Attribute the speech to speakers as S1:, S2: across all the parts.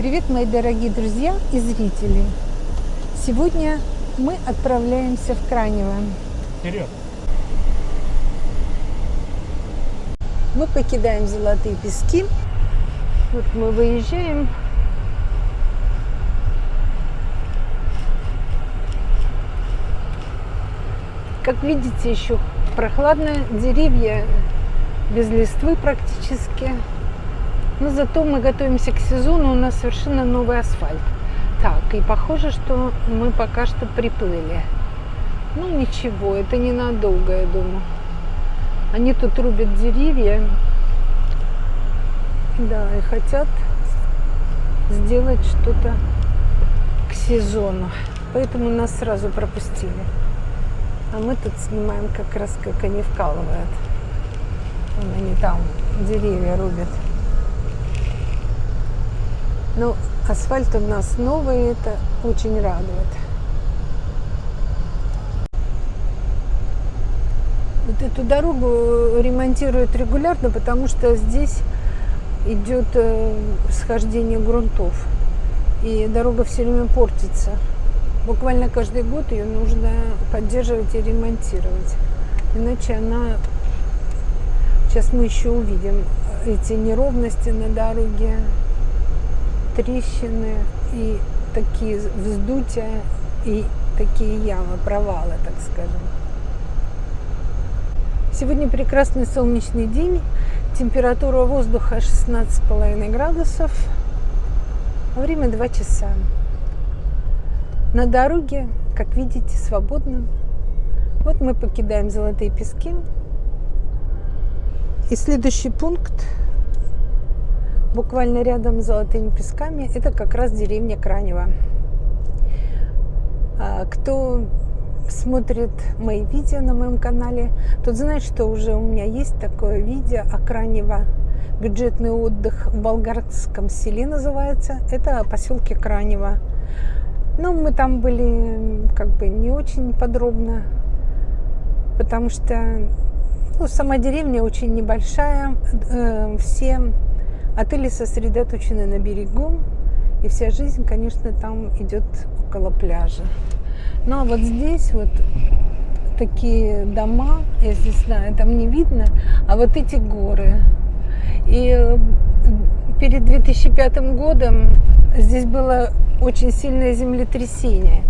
S1: Привет, мои дорогие друзья и зрители! Сегодня мы отправляемся в Кранево.
S2: Вперед!
S1: Мы покидаем Золотые Пески. Вот мы выезжаем. Как видите, еще прохладно, деревья без листвы практически. Но зато мы готовимся к сезону, у нас совершенно новый асфальт. Так, и похоже, что мы пока что приплыли. Ну ничего, это ненадолго, я думаю. Они тут рубят деревья. Да, и хотят сделать что-то к сезону. Поэтому нас сразу пропустили. А мы тут снимаем как раз, как они вкалывают. Вон они там деревья рубят. Ну, асфальт у нас новый, это очень радует. Вот эту дорогу ремонтируют регулярно, потому что здесь идет э, схождение грунтов. И дорога все время портится. Буквально каждый год ее нужно поддерживать и ремонтировать. Иначе она... Сейчас мы еще увидим эти неровности на дороге, трещины и такие вздутия и такие ямы, провалы, так скажем. Сегодня прекрасный солнечный день, температура воздуха 16,5 градусов, время 2 часа. На дороге, как видите, свободно. Вот мы покидаем Золотые Пески. И следующий пункт буквально рядом с Золотыми Песками, это как раз деревня Кранева. Кто смотрит мои видео на моем канале, тот знает, что уже у меня есть такое видео о Кранево. Бюджетный отдых в болгарском селе называется. Это поселке Кранево. Но мы там были как бы не очень подробно, потому что ну, сама деревня очень небольшая. Э, все Отели сосредоточены на берегу, и вся жизнь, конечно, там идет около пляжа. Ну а вот здесь вот такие дома, я здесь знаю, там не видно, а вот эти горы. И э, перед 2005 годом здесь было очень сильное землетрясение.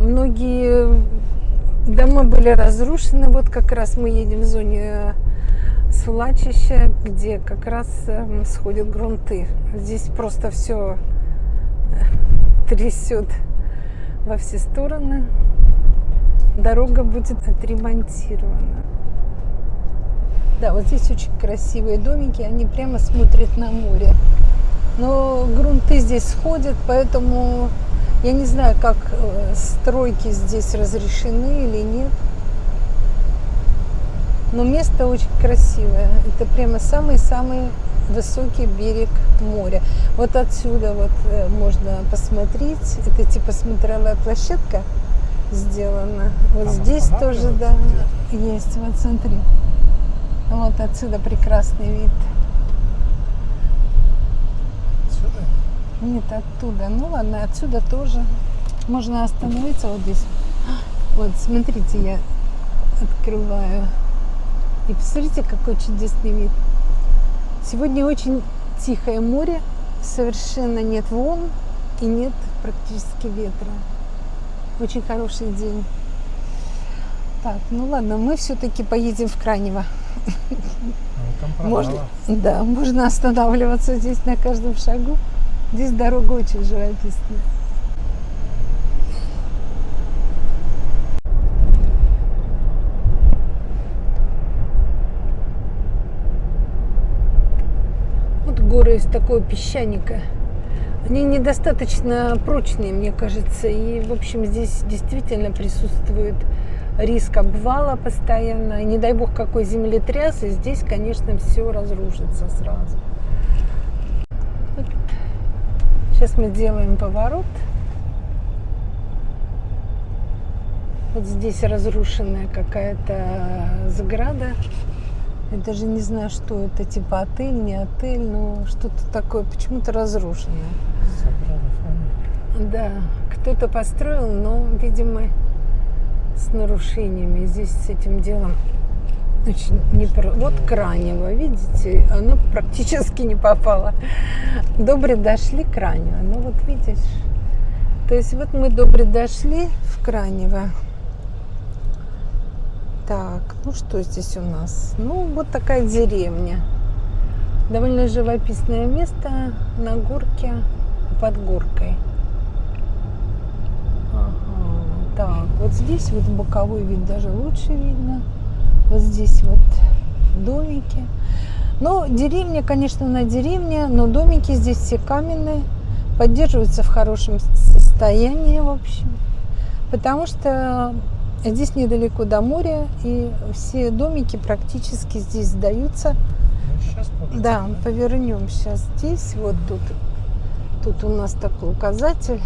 S1: Многие дома были разрушены. Вот как раз мы едем в зоне свлачище, где как раз эм, сходят грунты. Здесь просто все э, трясет во все стороны. Дорога будет отремонтирована. Да, вот здесь очень красивые домики, они прямо смотрят на море. Но грунты здесь сходят, поэтому я не знаю, как э, стройки здесь разрешены или нет. Но место очень красивое. Это прямо самый-самый высокий берег моря. Вот отсюда вот э, можно посмотреть. Это типа смотровая площадка сделана. Вот Там здесь тоже, да, есть. Вот смотри. Вот отсюда прекрасный вид.
S2: Отсюда?
S1: Нет, оттуда. Ну ладно, отсюда тоже. Можно остановиться вот здесь. Вот, смотрите, я открываю. И посмотрите, какой чудесный вид. Сегодня очень тихое море, совершенно нет волн и нет практически ветра. Очень хороший день. Так, ну ладно, мы все-таки поедем в Кранево.
S2: Ну,
S1: можно, да, можно останавливаться здесь на каждом шагу. Здесь дорога очень живописная. горы из такого песчаника. Они недостаточно прочные, мне кажется. И, в общем, здесь действительно присутствует риск обвала постоянно. И не дай бог какой землетряс, и здесь, конечно, все разрушится сразу. Сейчас мы делаем поворот. Вот здесь разрушенная какая-то заграда. Я даже не знаю, что это, типа отель, не отель, но что-то такое, почему-то разрушенное. Да, кто-то построил, но, видимо, с нарушениями. Здесь с этим делом очень не про... Вот Кранево, видите, оно практически не попало. Добре дошли к Кранево. Ну вот видишь. То есть вот мы добре дошли в Кранево. Так, ну что здесь у нас? Ну, вот такая деревня. Довольно живописное место на горке под горкой. Ага, так, вот здесь вот боковой вид даже лучше видно. Вот здесь вот домики. Но деревня, конечно, на деревне, но домики здесь все каменные, поддерживаются в хорошем состоянии, в общем. Потому что здесь недалеко до моря, и все домики практически здесь сдаются.
S2: Ну, сейчас
S1: Да, повернем сейчас здесь. Вот тут, тут у нас такой указатель.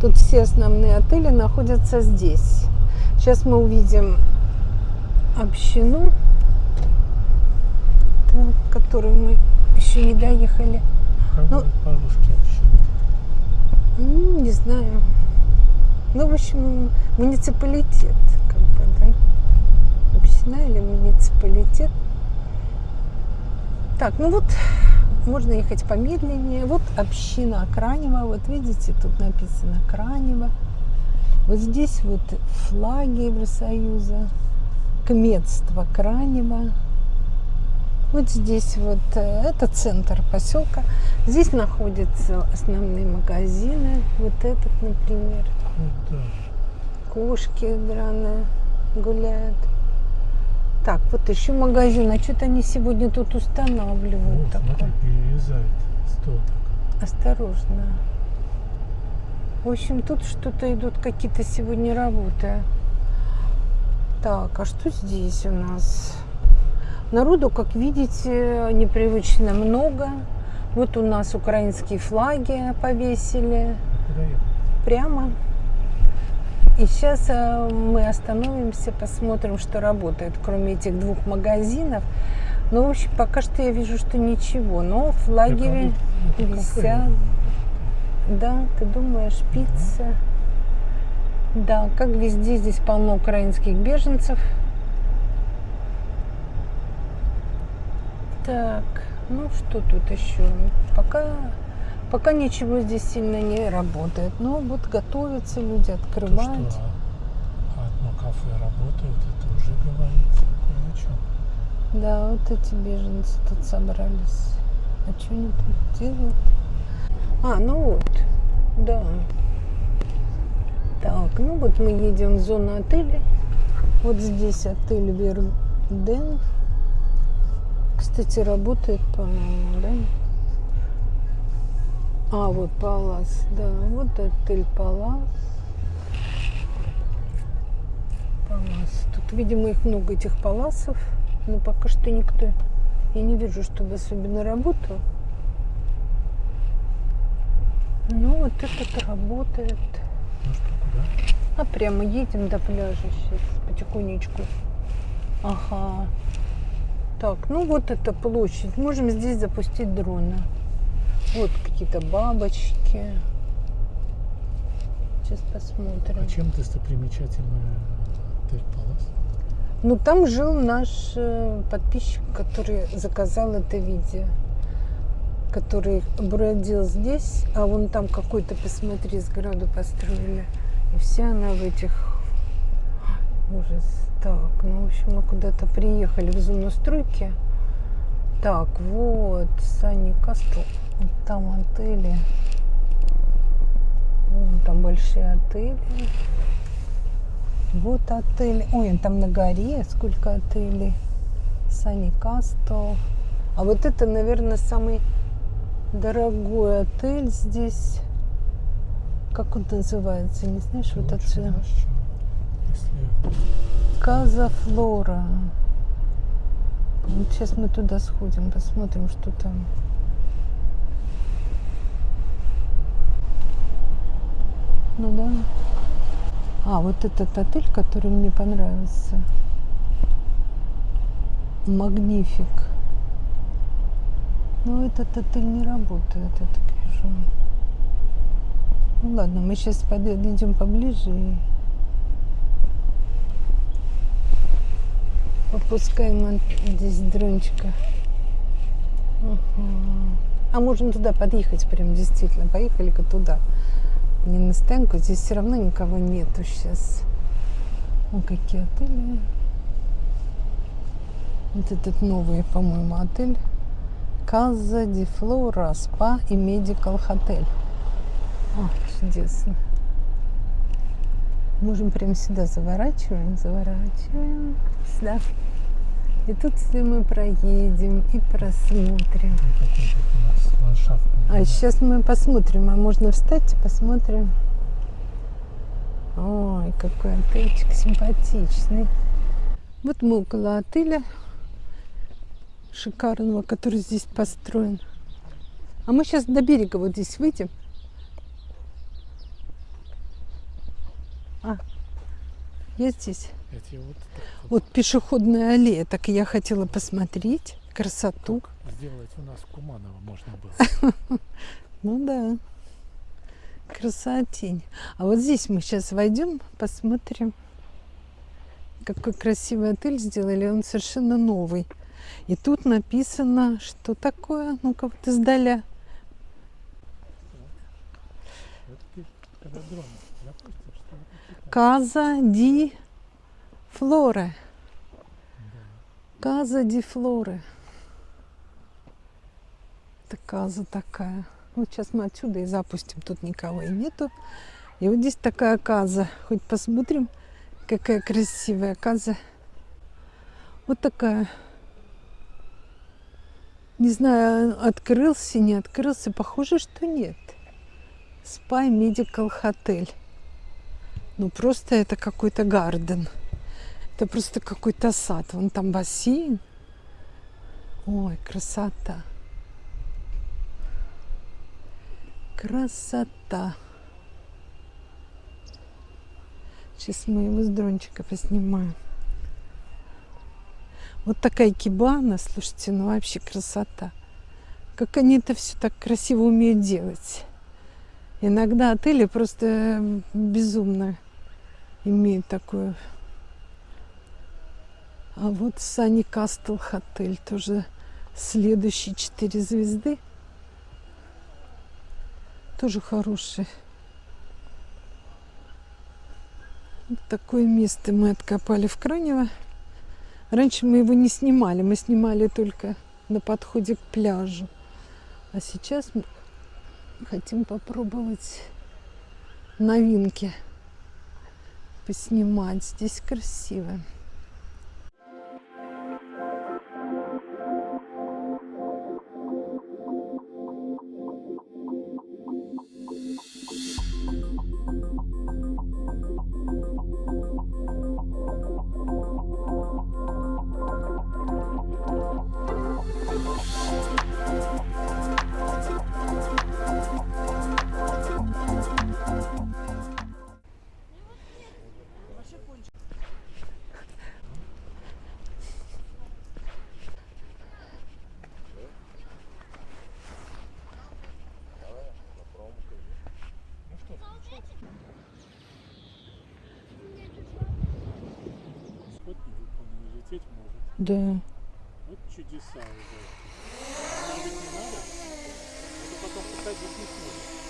S1: Тут все основные отели находятся здесь. Сейчас мы увидим общину, так, которую мы еще не доехали.
S2: Какой
S1: ну-
S2: по-русски?
S1: М, Не знаю. Ну, в общем, муниципалитет, как бы, да? Община или муниципалитет. Так, ну вот, можно ехать помедленнее. Вот община Кранева, вот видите, тут написано Кранева. Вот здесь вот флаги Евросоюза, кметство Кранева. Вот здесь вот, э, это центр поселка. Здесь находятся основные магазины. Вот этот, например. Кошки драные гуляют. Так, вот еще магазин. А что-то они сегодня тут устанавливают
S2: Вот,
S1: такое.
S2: смотри, перерезает столбик.
S1: Осторожно. В общем, тут что-то идут какие-то сегодня работы. Так, а что здесь у нас? Народу, как видите, непривычно много. Вот у нас украинские флаги повесили прямо. И сейчас э, мы остановимся, посмотрим, что работает, кроме этих двух магазинов. Ну, в общем, пока что я вижу, что ничего. Но
S2: это кафе.
S1: висят. Да, ты думаешь, пицца? Да, как везде, здесь полно украинских беженцев. Так, ну что тут еще? Пока, пока ничего здесь сильно не работает. Но вот готовятся люди,
S2: То,
S1: открывают.
S2: что одно кафе работает, это уже говорит кое о чем.
S1: Да, вот эти беженцы тут собрались. А что они тут делают? А, ну вот, да. Так, ну вот мы едем в зону отеля. Вот здесь отель Верден. Кстати, работает, по-моему, да? А, вот Палас, да, вот отель Палас. Палас. Тут, видимо, их много, этих паласов. Но пока что никто, я не вижу, чтобы особенно работал. Ну, вот этот работает.
S2: Ну что, куда?
S1: А прямо едем до пляжа сейчас, потихонечку. Ага. Так, ну вот эта площадь. Можем здесь запустить дрона. Вот какие-то бабочки. Сейчас посмотрим.
S2: А чем достопримечательная отель Палас?
S1: Ну, там жил наш э, подписчик, который заказал это видео. Который бродил здесь, а вон там какой-то, посмотри, сграду построили. И вся она в этих... Ужас. Так, ну, в общем, мы куда-то приехали в зону стройки. Так, вот, Сани Кастл. Вот там отели. Вон там большие отели. Вот отель. Ой, там на горе сколько отелей. Сани Кастл. А вот это, наверное, самый дорогой отель здесь. Как он называется? Не знаешь, вот
S2: Лучше,
S1: отсюда.
S2: знаешь, чё? Если
S1: Каза Флора. Вот сейчас мы туда сходим, посмотрим, что там. Ну да. А, вот этот отель, который мне понравился. Магнифик. Но этот отель не работает, я так вижу. Ну ладно, мы сейчас подойдем поближе и попускаем здесь дрончика. Ага. А можно туда подъехать прям действительно. Поехали-ка туда. Не на стоянку. Здесь все равно никого нету сейчас. О, какие отели. Вот этот новый, по-моему, отель. Каза ди Флора, спа и медикал хотель. О, чудесно. Можем прямо сюда заворачиваем, заворачиваем сюда. И тут все мы проедем и просмотрим. А сейчас мы посмотрим, а можно встать и посмотрим. Ой, какой отельчик симпатичный. Вот мы около отеля шикарного, который здесь построен. А мы сейчас до берега вот здесь выйдем. А, я здесь.
S2: Эти вот
S1: Вот пешеходная аллея, так я хотела посмотреть красоту.
S2: вот сделать у нас в Куманово можно было.
S1: Ну да. Красотень. А вот здесь мы сейчас войдем, посмотрим, какой красивый отель сделали. Он совершенно новый. И тут написано, что такое, ну-ка вот издаля. Каза ди Флоре. Каза ди Флоре. Это каза такая. Вот сейчас мы отсюда и запустим. Тут никого и нету. И вот здесь такая каза. Хоть посмотрим, какая красивая каза. Вот такая. Не знаю, открылся, не открылся. Похоже, что нет. Спай Medical Hotel. Ну, просто это какой-то гарден. Это просто какой-то сад. Вон там бассейн. Ой, красота. Красота. Сейчас мы его с дрончика поснимаем. Вот такая кибана, слушайте, ну вообще красота. Как они это все так красиво умеют делать. Иногда отели просто безумно имеют такую. А вот Сани Кастл Хотель тоже следующие четыре звезды. Тоже хороший. Вот такое место мы откопали в Кранево. Раньше мы его не снимали, мы снимали только на подходе к пляжу. А сейчас мы хотим попробовать новинки поснимать. Здесь красиво. Да.
S2: Вот чудеса уже. Надо? Это потом посадить не сможет.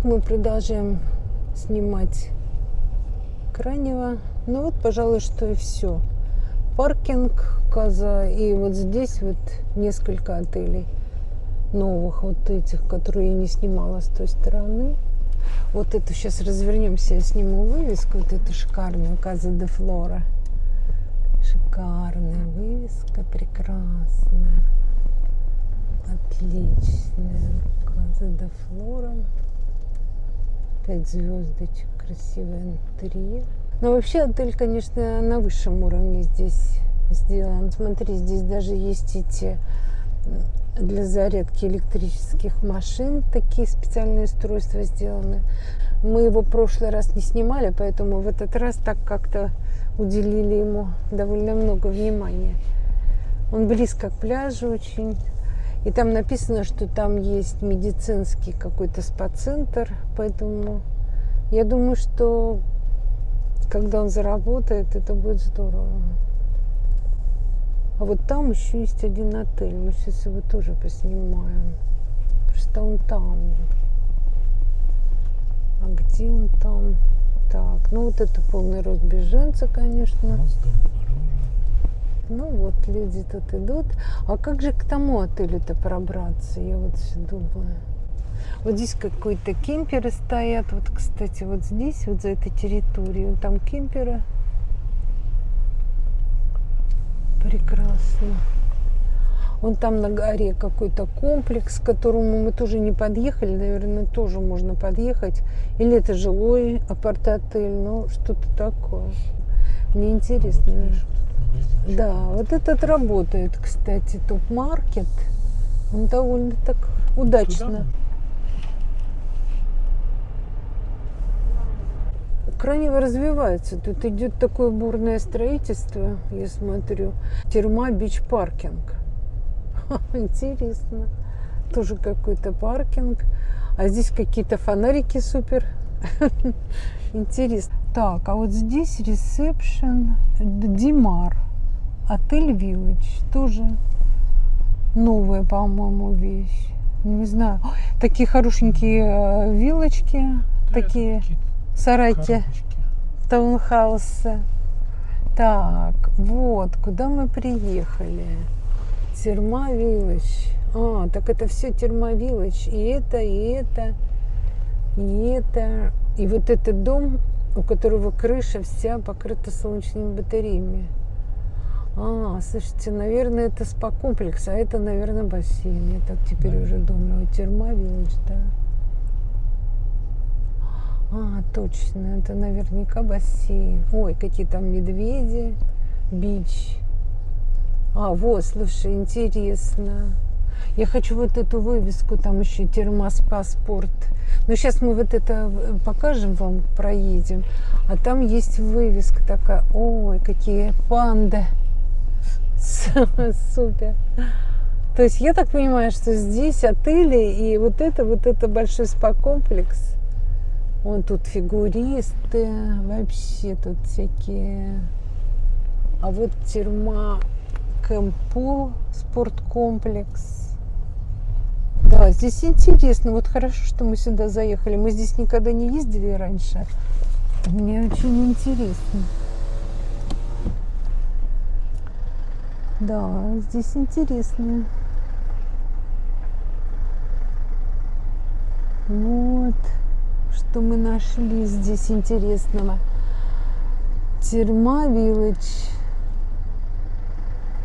S1: Так мы продолжаем снимать крайнего. Ну вот, пожалуй, что и все. Паркинг, Каза, и вот здесь вот несколько отелей новых вот этих, которые я не снимала с той стороны. Вот это сейчас развернемся, я сниму вывеску, вот эту шикарную Каза де Флора. Шикарная вывеска, прекрасная, отличная. Каза де Флора. Пять звездочек, красивый интерьер. Но вообще отель, конечно, на высшем уровне здесь сделан. Смотри, здесь даже есть эти для зарядки электрических машин такие специальные устройства сделаны. Мы его в прошлый раз не снимали, поэтому в этот раз так как-то уделили ему довольно много внимания. Он близко к пляжу очень. И там написано, что там есть медицинский какой-то спа-центр, поэтому я думаю, что когда он заработает, это будет здорово. А вот там еще есть один отель. Мы сейчас его тоже поснимаем. Просто он там. А где он там? Так, ну вот это полный рост беженца, конечно. Ну вот, люди тут идут. А как же к тому отелю-то пробраться? Я вот все думаю. Вот здесь какой-то кемперы стоят. Вот, кстати, вот здесь, вот за этой территорией. Там кемперы. Прекрасно. Вон там на горе какой-то комплекс, к которому мы тоже не подъехали. Наверное, тоже можно подъехать. Или это жилой апарт-отель. Ну, что-то такое. Мне интересно. А вот да, вот этот работает, кстати, топ-маркет. Он довольно так удачно. Кранево развивается. Тут идет такое бурное строительство, я смотрю. Терма бич паркинг. Интересно. Тоже какой-то паркинг. А здесь какие-то фонарики супер. Интересно. Так, а вот здесь ресепшн Димар. Отель Village. Тоже новая, по-моему, вещь. Не знаю. Такие хорошенькие э, вилочки. Такие сарайки. Таунхаусы. Так, вот, куда мы приехали. Village. А, так это все Village. И это, и это, и это. И вот этот дом, у которого крыша вся покрыта солнечными батареями. А, слушайте, наверное, это спа-комплекс, а это, наверное, бассейн. Я так теперь да. уже думаю. Терма Виллидж, да. А, точно, это наверняка бассейн. Ой, какие там медведи, бич. А, вот, слушай, интересно. Я хочу вот эту вывеску, там еще термос паспорт. Но сейчас мы вот это э, покажем вам, проедем. А там есть вывеска такая. Ой, какие панды. Супер. То есть я так понимаю, что здесь отели и вот это, вот это большой спа-комплекс. Вон тут фигуристы, вообще тут всякие. А вот терма Кэмпул, спорткомплекс. Да, здесь интересно. Вот хорошо, что мы сюда заехали. Мы здесь никогда не ездили раньше. Мне очень интересно. Да, здесь интересно. Вот, что мы нашли здесь интересного. Терма Вилледж.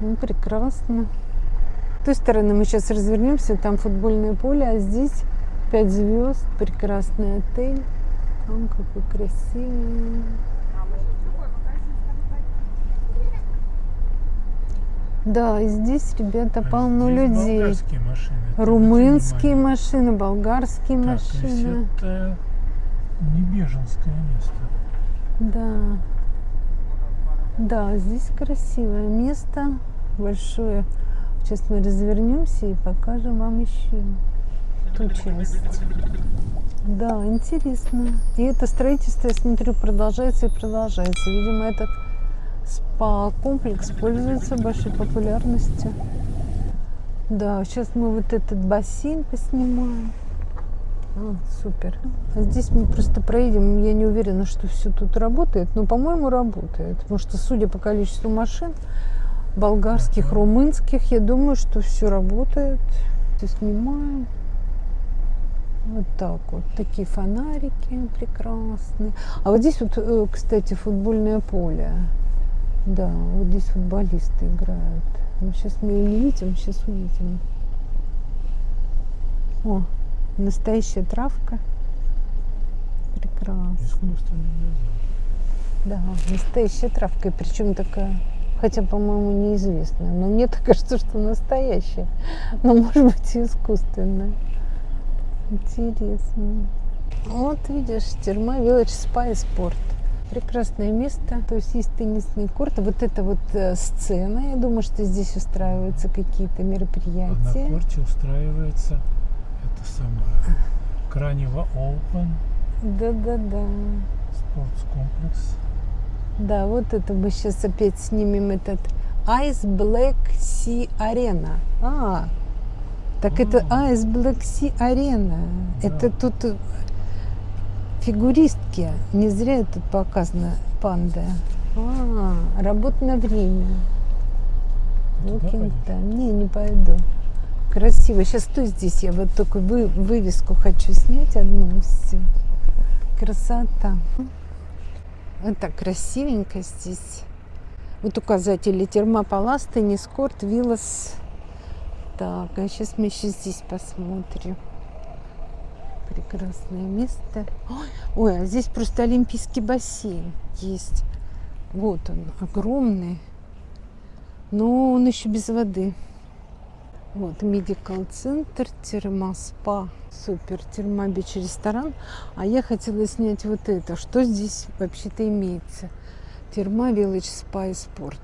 S1: Ну, прекрасно. Той стороны мы сейчас развернемся, там футбольное поле, а здесь 5 звезд, прекрасный отель. Он какой красивый. Да, и здесь, ребята, а полно здесь людей.
S2: Болгарские машины.
S1: Румынские машины, болгарские
S2: так,
S1: машины.
S2: это не беженское место.
S1: Да. Да, здесь красивое место, большое. Сейчас мы развернемся и покажем вам еще ту часть. Да, интересно. И это строительство, я смотрю, продолжается и продолжается. Видимо, этот спа-комплекс пользуется большой популярностью. Да, сейчас мы вот этот бассейн поснимаем. А, супер. А здесь мы просто проедем. Я не уверена, что все тут работает, но, по-моему, работает. Потому что, судя по количеству машин, болгарских, румынских, я думаю, что все работает. Все снимаем. Вот так вот. Такие фонарики прекрасные. А вот здесь вот, э, кстати, футбольное поле. Да, вот здесь футболисты играют. Ну, сейчас мы ее не видим, сейчас увидим. О, настоящая травка. Прекрасно. Да, настоящая травка. И причем такая, хотя, по-моему, неизвестная. Но мне так кажется, что настоящая. Но может быть и искусственная. Интересно. Вот видишь, Терма Village Spa и Спорт. Прекрасное место. То есть есть теннисный корт. Вот это вот э, сцена. Я думаю, что здесь устраиваются какие-то
S2: А на
S1: мероприятия.
S2: корте устраивается это самое Кранево Open
S1: Да-да-да.
S2: спортскомплекс.
S1: Да, вот это мы сейчас опять снимем этот Ice Black Sea Arena. А, так это
S2: А.
S1: Ice Black Sea Arena.
S2: Да.
S1: Это тут фигуристки. Не зря тут показано панда. А, работа на время. Walking time. Не, не пойду. Красиво. Сейчас стой здесь. Я вот только вы, вывеску хочу снять одну. Все. Красота. Это красивенько здесь. Вот указатели термопалас, теннис корт, виллас. Так, а сейчас мы еще здесь посмотрим. Прекрасное место. Ой, Ой, а здесь просто олимпийский бассейн есть. Вот он, огромный. Но он еще без воды. Вот, medical center, Therma Spa. Супер, Therma Beach ресторан. А я хотела снять вот это. Что здесь вообще-то имеется? Therma Village Spa и Спорт.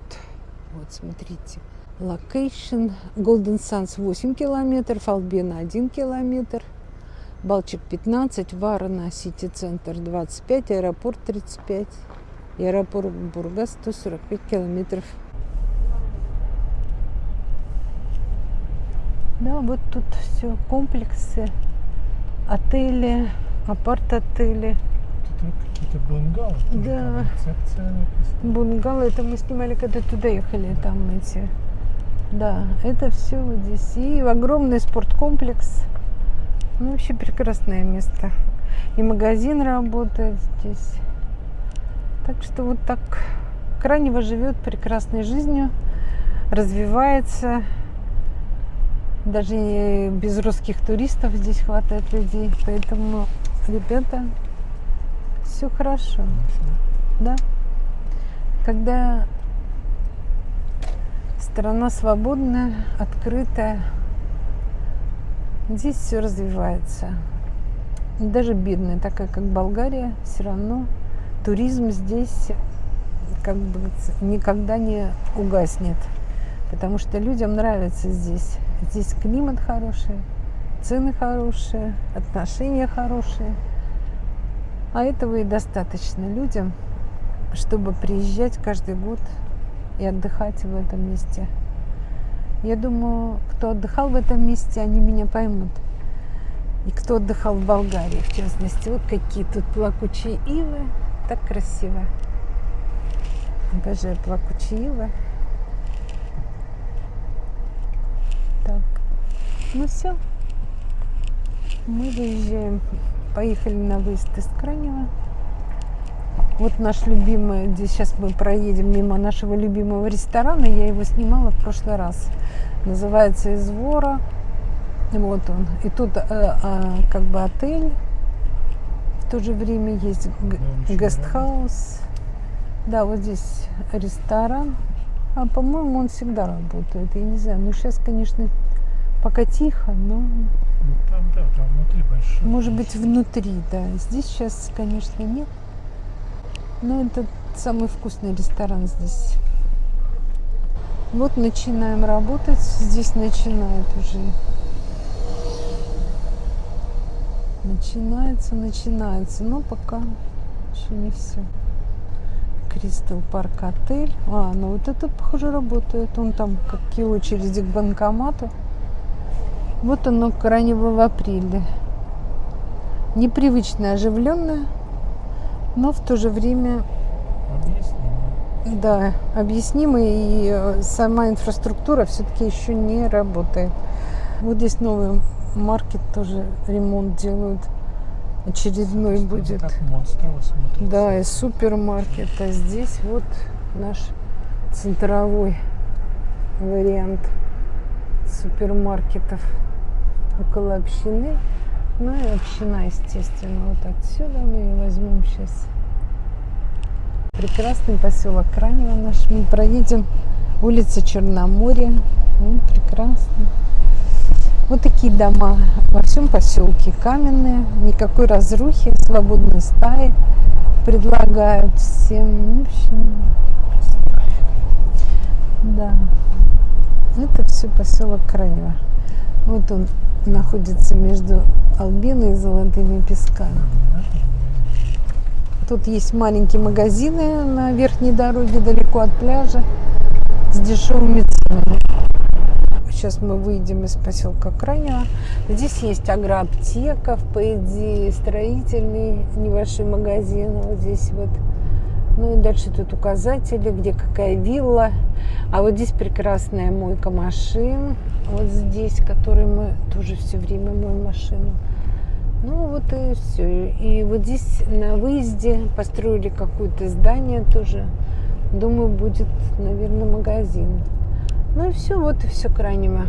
S1: Вот, смотрите. Location. Golden Sands 8 километров, Албена 1 километр. Балчик 15, Варна, Сити Центр 25, аэропорт 35, и аэропорт Бургас 145 километров. Да, вот тут все, комплексы, отели, апарт-отели.
S2: Тут какие-то бунгало. тоже
S1: Да. Бунгало, это мы снимали, когда туда ехали, там эти. Да, это все вот здесь. И огромный спорткомплекс. Ну, вообще прекрасное место. И магазин работает здесь. Так что вот так Кранево живет прекрасной жизнью, развивается. Даже без русских туристов здесь хватает людей. Поэтому, ребята, все хорошо. Да. Когда страна свободная, открытая, здесь все развивается. Даже бедная, такая как Болгария, все равно туризм здесь как бы никогда не угаснет. Потому что людям нравится здесь. Здесь климат хороший, цены хорошие, отношения хорошие. А этого и достаточно людям, чтобы приезжать каждый год и отдыхать в этом месте. Я думаю, кто отдыхал в этом месте, они меня поймут. И кто отдыхал в Болгарии, в частности. Вот какие тут плакучие ивы. Так красиво. Обожаю плакучие ивы. Так. Ну все. Мы выезжаем. Поехали на выезд из Кранева. Вот наш любимый, здесь сейчас мы проедем мимо нашего любимого ресторана. Я его снимала в прошлый раз. Называется Извора. Вот он. И тут э, а, как бы отель. В то же время есть
S2: Да, еще
S1: гестхаус. Да, вот здесь ресторан. А по-моему, он всегда работает. Я не знаю. Ну, сейчас, конечно, пока тихо, но
S2: Ну там, да, там внутри большой.
S1: может быть внутри, да. Здесь сейчас, конечно, нет. Но это самый вкусный ресторан здесь. Вот начинаем работать. Здесь начинает уже. Начинается, начинается. Но пока еще не все. Кристал Парк отель. А, ну вот это, похоже, работает. Он там какие очереди к банкомату. Вот оно крайнего в апреле. непривычно оживленная, но в то же время
S2: Объяснимо.
S1: Да, объяснимо, и э, сама инфраструктура все-таки еще не работает. Вот здесь новый маркет тоже ремонт делают. Очередной будет.
S2: Монстрово смотрится.
S1: Да, и супермаркет. А здесь вот наш центровой вариант супермаркетов около общины. Ну и община, естественно, вот отсюда мы ее возьмем сейчас. Прекрасный поселок Кранево наш. Мы проедем улица Черноморья. Вот, прекрасно. Вот такие дома во всем поселке каменные, никакой разрухи, свободные стаи предлагают всем. В общем, да. Это все поселок Кранево. Вот он находится между Албиной и Золотыми Песками. Тут есть маленькие магазины на верхней дороге, далеко от пляжа, с дешевыми ценами. Сейчас мы выйдем из поселка Кранево. Здесь есть агроаптека, по идее, строительный небольшой магазин. Вот здесь вот. Ну и дальше тут указатели, где какая вилла. А вот здесь прекрасная мойка машин. Вот здесь, который мы тоже все время моем машину. Ну вот и все. И вот здесь на выезде построили какое-то здание тоже. Думаю, будет, наверное, магазин. Ну и все, вот и все Кранево.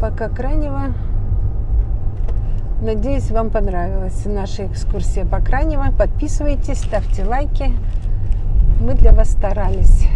S1: Пока Кранево. Надеюсь, вам понравилась наша экскурсия по Кранево. Подписывайтесь, ставьте лайки. Мы для вас старались.